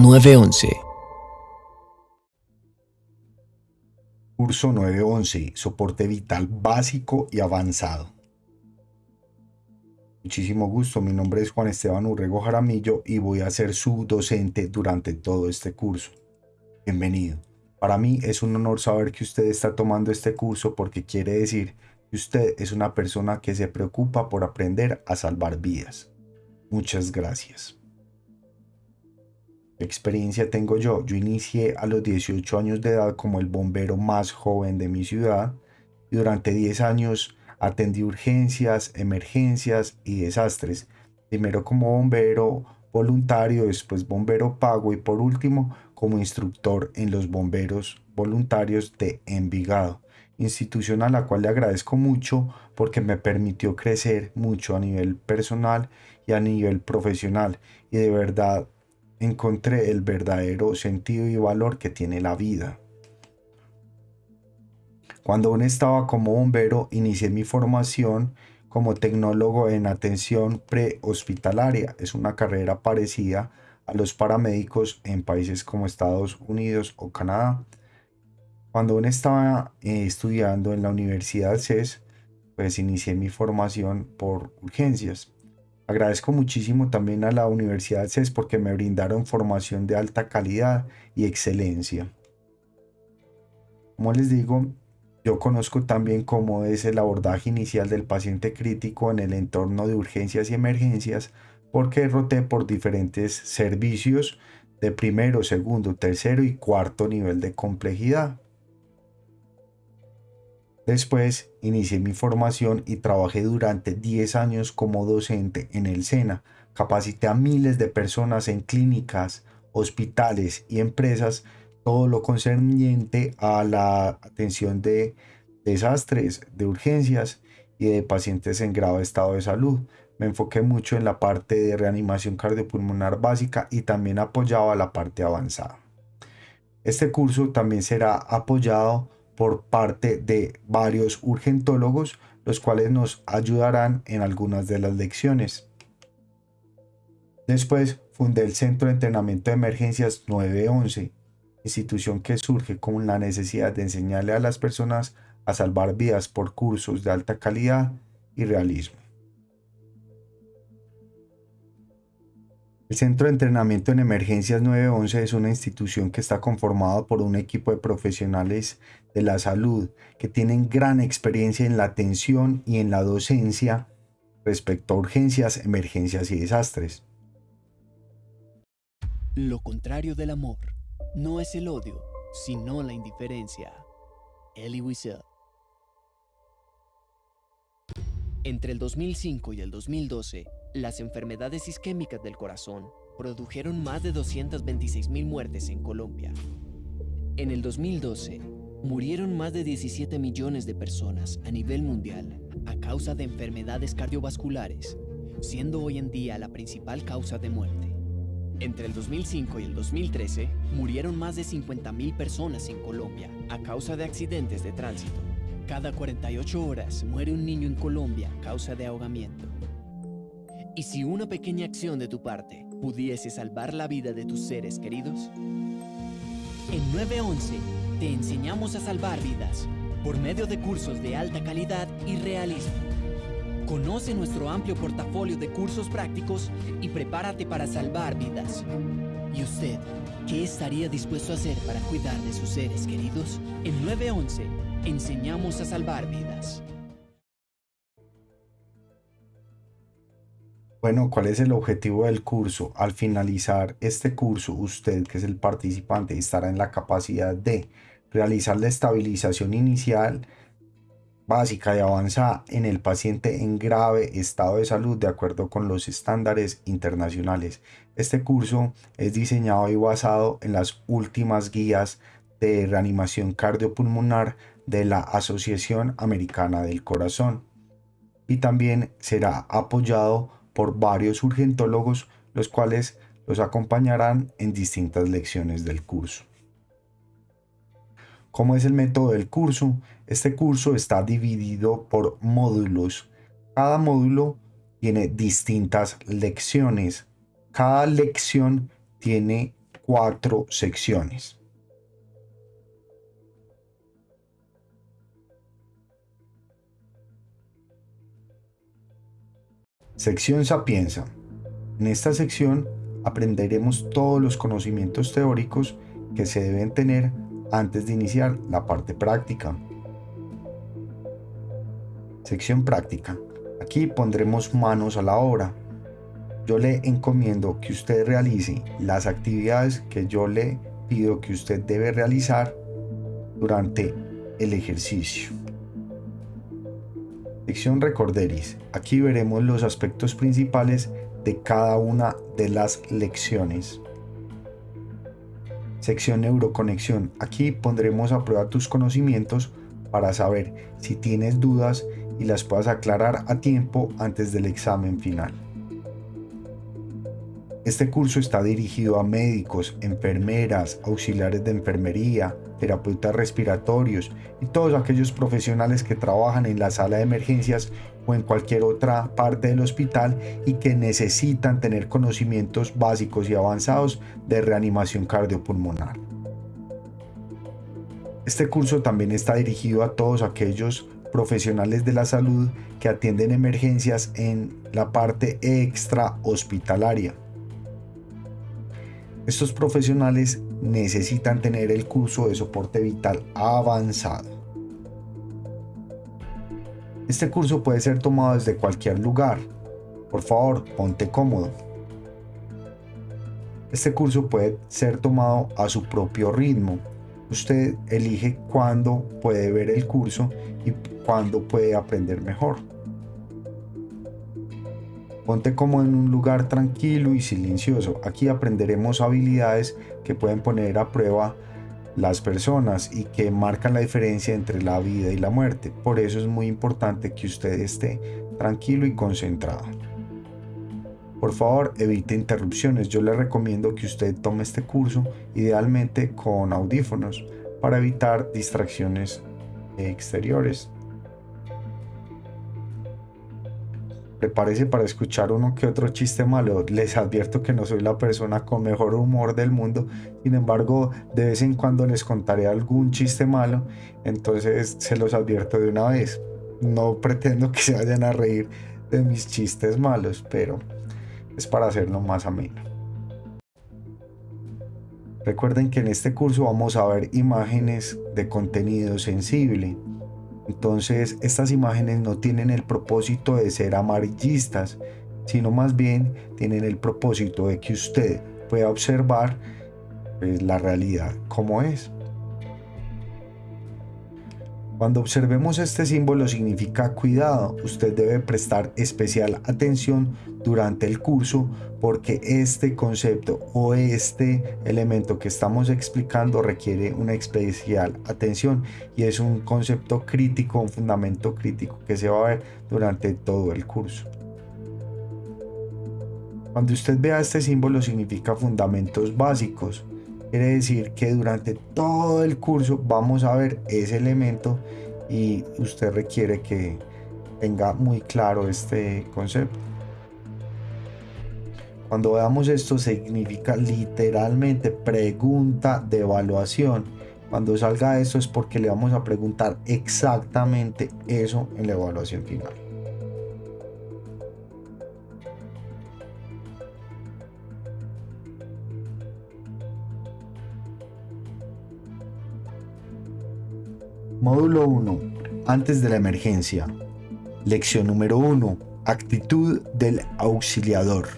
911. Curso 911, soporte vital básico y avanzado. Muchísimo gusto, mi nombre es Juan Esteban Urrego Jaramillo y voy a ser su docente durante todo este curso. Bienvenido. Para mí es un honor saber que usted está tomando este curso porque quiere decir que usted es una persona que se preocupa por aprender a salvar vidas. Muchas gracias. ¿Qué experiencia tengo yo? Yo inicié a los 18 años de edad como el bombero más joven de mi ciudad y durante 10 años atendí urgencias, emergencias y desastres. Primero como bombero voluntario, después bombero pago y por último como instructor en los bomberos voluntarios de Envigado, institución a la cual le agradezco mucho porque me permitió crecer mucho a nivel personal y a nivel profesional y de verdad encontré el verdadero sentido y valor que tiene la vida. Cuando aún estaba como bombero, inicié mi formación como tecnólogo en atención prehospitalaria. Es una carrera parecida a los paramédicos en países como Estados Unidos o Canadá. Cuando aún estaba eh, estudiando en la Universidad CES, pues inicié mi formación por urgencias. Agradezco muchísimo también a la Universidad CES porque me brindaron formación de alta calidad y excelencia. Como les digo, yo conozco también cómo es el abordaje inicial del paciente crítico en el entorno de urgencias y emergencias porque roté por diferentes servicios de primero, segundo, tercero y cuarto nivel de complejidad. Después inicié mi formación y trabajé durante 10 años como docente en el SENA. Capacité a miles de personas en clínicas, hospitales y empresas todo lo concerniente a la atención de desastres, de urgencias y de pacientes en grave estado de salud. Me enfoqué mucho en la parte de reanimación cardiopulmonar básica y también apoyaba la parte avanzada. Este curso también será apoyado por parte de varios urgentólogos, los cuales nos ayudarán en algunas de las lecciones. Después fundé el Centro de Entrenamiento de Emergencias 911 institución que surge con la necesidad de enseñarle a las personas a salvar vidas por cursos de alta calidad y realismo. El Centro de Entrenamiento en Emergencias 911 es una institución que está conformada por un equipo de profesionales de la salud que tienen gran experiencia en la atención y en la docencia respecto a urgencias, emergencias y desastres. Lo contrario del amor no es el odio, sino la indiferencia. Elie Wiesel. Entre el 2005 y el 2012, las enfermedades isquémicas del corazón produjeron más de 226.000 muertes en Colombia. En el 2012, murieron más de 17 millones de personas a nivel mundial a causa de enfermedades cardiovasculares, siendo hoy en día la principal causa de muerte. Entre el 2005 y el 2013, murieron más de 50.000 personas en Colombia a causa de accidentes de tránsito. Cada 48 horas muere un niño en Colombia a causa de ahogamiento. ¿Y si una pequeña acción de tu parte pudiese salvar la vida de tus seres queridos? En 911 te enseñamos a salvar vidas por medio de cursos de alta calidad y realismo Conoce nuestro amplio portafolio de cursos prácticos y prepárate para salvar vidas. ¿Y usted qué estaría dispuesto a hacer para cuidar de sus seres queridos? En 911 enseñamos a salvar vidas. Bueno, ¿cuál es el objetivo del curso? Al finalizar este curso, usted, que es el participante, estará en la capacidad de realizar la estabilización inicial, básica y avanzada en el paciente en grave estado de salud de acuerdo con los estándares internacionales. Este curso es diseñado y basado en las últimas guías de reanimación cardiopulmonar de la Asociación Americana del Corazón y también será apoyado por varios urgentólogos los cuales los acompañarán en distintas lecciones del curso. ¿Cómo es el método del curso? Este curso está dividido por módulos. Cada módulo tiene distintas lecciones. Cada lección tiene cuatro secciones. Sección Sapienza. En esta sección aprenderemos todos los conocimientos teóricos que se deben tener antes de iniciar la parte práctica. Sección práctica. Aquí pondremos manos a la obra. Yo le encomiendo que usted realice las actividades que yo le pido que usted debe realizar durante el ejercicio. Sección Recorderis. Aquí veremos los aspectos principales de cada una de las lecciones. Sección Neuroconexión. Aquí pondremos a prueba tus conocimientos para saber si tienes dudas y las puedas aclarar a tiempo antes del examen final. Este curso está dirigido a médicos, enfermeras, auxiliares de enfermería, terapeutas respiratorios y todos aquellos profesionales que trabajan en la sala de emergencias o en cualquier otra parte del hospital y que necesitan tener conocimientos básicos y avanzados de reanimación cardiopulmonar. Este curso también está dirigido a todos aquellos profesionales de la salud que atienden emergencias en la parte extra hospitalaria. Estos profesionales necesitan tener el curso de soporte vital avanzado. Este curso puede ser tomado desde cualquier lugar. Por favor, ponte cómodo. Este curso puede ser tomado a su propio ritmo. Usted elige cuándo puede ver el curso y cuándo puede aprender mejor. Ponte como en un lugar tranquilo y silencioso. Aquí aprenderemos habilidades que pueden poner a prueba las personas y que marcan la diferencia entre la vida y la muerte. Por eso es muy importante que usted esté tranquilo y concentrado. Por favor, evite interrupciones. Yo le recomiendo que usted tome este curso idealmente con audífonos para evitar distracciones exteriores. Prepárese para escuchar uno que otro chiste malo. Les advierto que no soy la persona con mejor humor del mundo. Sin embargo, de vez en cuando les contaré algún chiste malo. Entonces se los advierto de una vez. No pretendo que se vayan a reír de mis chistes malos, pero es para hacerlo más ameno. Recuerden que en este curso vamos a ver imágenes de contenido sensible entonces, estas imágenes no tienen el propósito de ser amarillistas, sino más bien tienen el propósito de que usted pueda observar pues, la realidad como es. Cuando observemos este símbolo significa cuidado, usted debe prestar especial atención durante el curso porque este concepto o este elemento que estamos explicando requiere una especial atención y es un concepto crítico, un fundamento crítico que se va a ver durante todo el curso. Cuando usted vea este símbolo significa fundamentos básicos. Quiere decir que durante todo el curso vamos a ver ese elemento y usted requiere que tenga muy claro este concepto. Cuando veamos esto significa literalmente pregunta de evaluación. Cuando salga esto es porque le vamos a preguntar exactamente eso en la evaluación final. Módulo 1. Antes de la emergencia. Lección número 1. Actitud del auxiliador.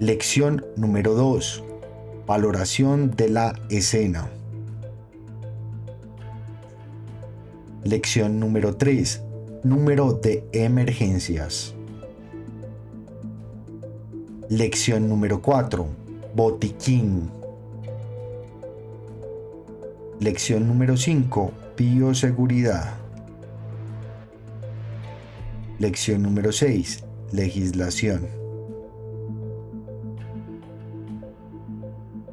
Lección número 2. Valoración de la escena. Lección número 3. Número de emergencias. Lección número 4. Botiquín. Lección número 5. Bioseguridad. Lección número 6. Legislación.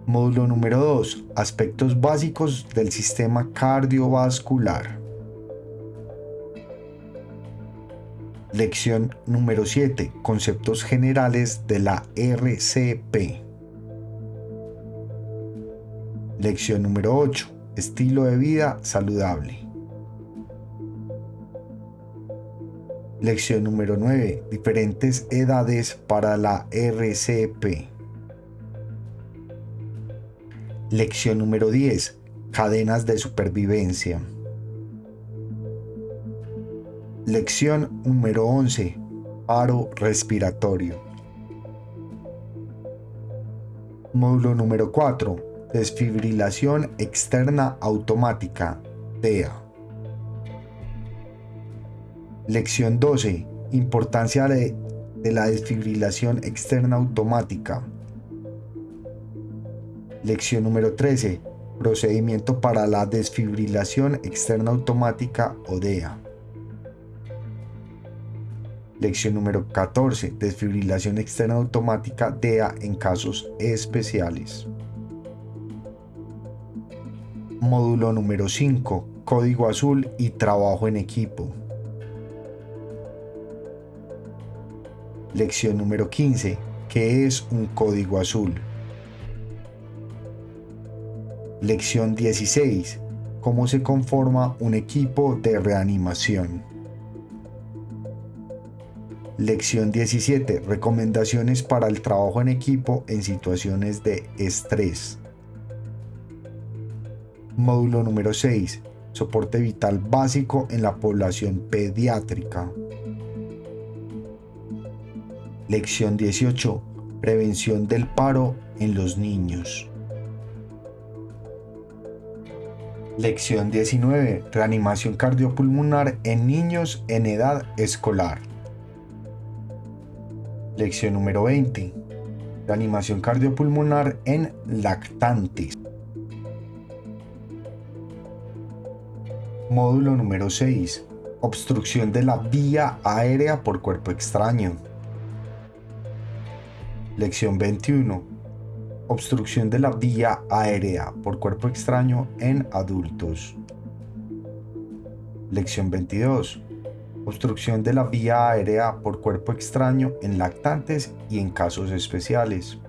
Módulo número 2. Aspectos básicos del sistema cardiovascular. Lección número 7. Conceptos generales de la RCP. Lección número 8. Estilo de vida saludable. Lección número 9. Diferentes edades para la RCP. Lección número 10. Cadenas de supervivencia. Lección número 11. Paro respiratorio. Módulo número 4. Desfibrilación externa automática. DEA. Lección 12. Importancia de, la desfibrilación externa automática. Lección número 13. Procedimiento para la desfibrilación externa automática o DEA. Lección número 14. Desfibrilación externa automática DEA en casos especiales. Módulo número 5. Código azul y trabajo en equipo. Lección número 15. ¿Qué es un código azul? Lección 16. ¿Cómo se conforma un equipo de reanimación? Lección 17. Recomendaciones para el trabajo en equipo en situaciones de estrés. Módulo número 6. Soporte vital básico en la población pediátrica. Lección 18. Prevención del paro en los niños. Lección 19. Reanimación cardiopulmonar en niños en edad escolar. Lección número 20. Reanimación cardiopulmonar en lactantes. Módulo número 6. Obstrucción de la vía aérea por cuerpo extraño. Lección 21. Obstrucción de la vía aérea por cuerpo extraño en adultos. Lección 22. Obstrucción de la vía aérea por cuerpo extraño en lactantes y en casos especiales.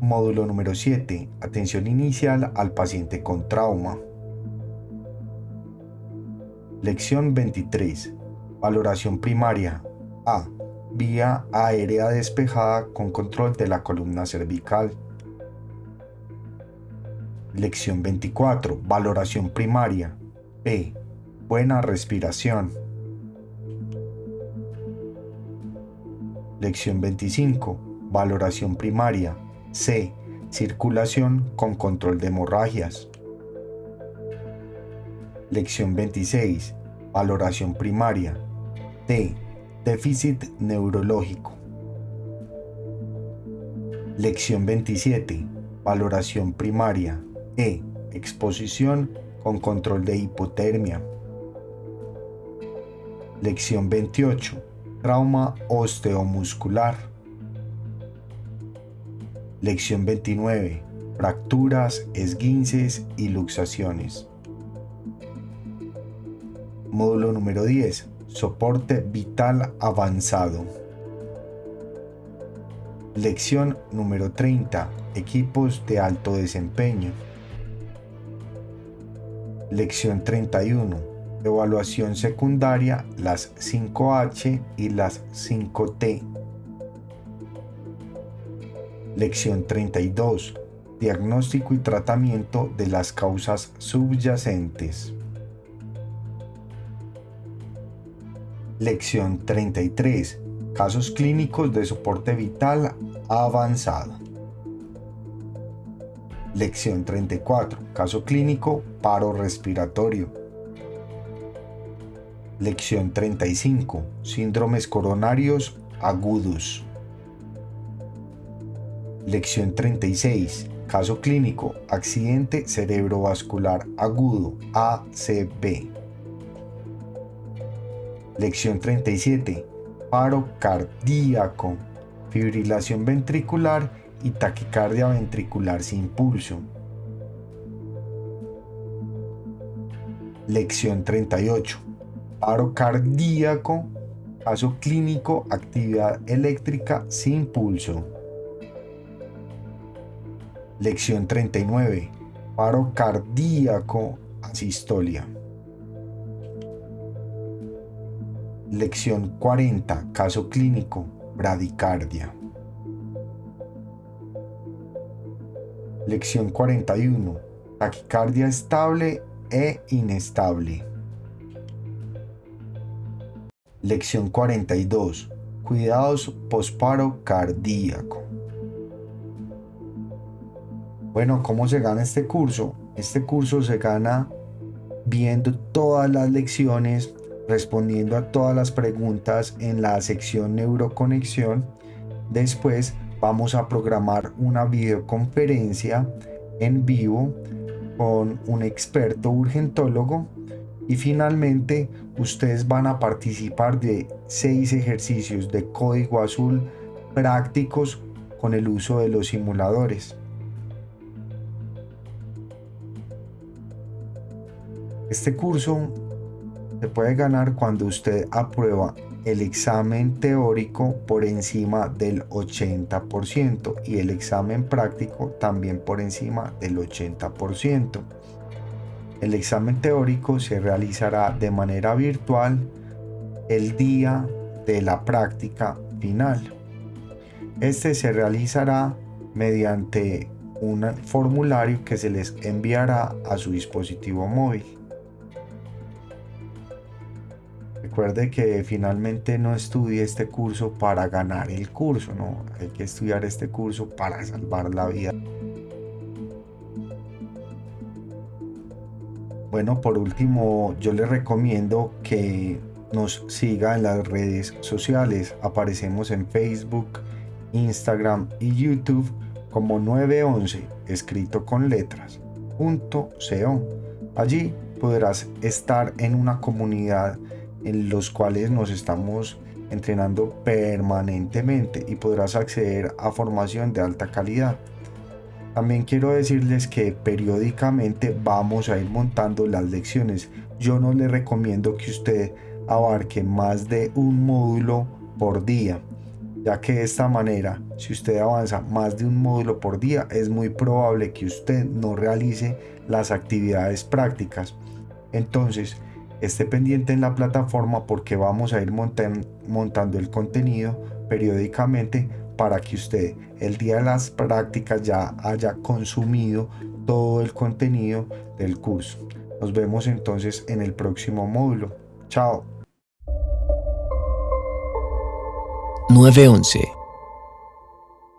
Módulo número 7. Atención inicial al paciente con trauma. Lección 23. Valoración primaria. A vía aérea despejada con control de la columna cervical. Lección 24. Valoración primaria. P. Buena respiración. Lección 25. Valoración primaria. C. Circulación con control de hemorragias. Lección 26. Valoración primaria. T Déficit neurológico. Lección 27. Valoración primaria. E. Exposición con control de hipotermia. Lección 28. Trauma osteomuscular. Lección 29. Fracturas, esguinces y luxaciones. Módulo número 10 Soporte vital avanzado. Lección número 30. Equipos de alto desempeño. Lección 31. Evaluación secundaria, las 5H y las 5T. Lección 32. Diagnóstico y tratamiento de las causas subyacentes. Lección 33. Casos clínicos de soporte vital avanzado. Lección 34. Caso clínico, paro respiratorio. Lección 35. Síndromes coronarios agudos. Lección 36. Caso clínico, accidente cerebrovascular agudo, ACB. Lección 37. Paro cardíaco, fibrilación ventricular y taquicardia ventricular sin pulso. Lección 38. Paro cardíaco, caso clínico, actividad eléctrica sin pulso. Lección 39. Paro cardíaco asistolia. Lección 40. Caso clínico. Bradicardia. Lección 41. Taquicardia estable e inestable. Lección 42. Cuidados posparo cardíaco. Bueno, ¿cómo se gana este curso? Este curso se gana viendo todas las lecciones, respondiendo a todas las preguntas en la sección neuroconexión. Después vamos a programar una videoconferencia en vivo con un experto urgentólogo y finalmente ustedes van a participar de seis ejercicios de código azul prácticos con el uso de los simuladores. Este curso se puede ganar cuando usted aprueba el examen teórico por encima del 80% y el examen práctico también por encima del 80%. El examen teórico se realizará de manera virtual el día de la práctica final. Este se realizará mediante un formulario que se les enviará a su dispositivo móvil. Recuerde que finalmente no estudie este curso para ganar el curso, no, hay que estudiar este curso para salvar la vida. Bueno, por último, yo le recomiendo que nos siga en las redes sociales. Aparecemos en Facebook, Instagram y YouTube como 911, escrito con letras, punto. Allí podrás estar en una comunidad en los cuales nos estamos entrenando permanentemente y podrás acceder a formación de alta calidad. También quiero decirles que periódicamente vamos a ir montando las lecciones. Yo no le recomiendo que usted abarque más de un módulo por día, ya que de esta manera, si usted avanza más de un módulo por día, es muy probable que usted no realice las actividades prácticas. Entonces, esté pendiente en la plataforma porque vamos a ir montando el contenido periódicamente para que usted el día de las prácticas ya haya consumido todo el contenido del curso. Nos vemos entonces en el próximo módulo. Chao. 911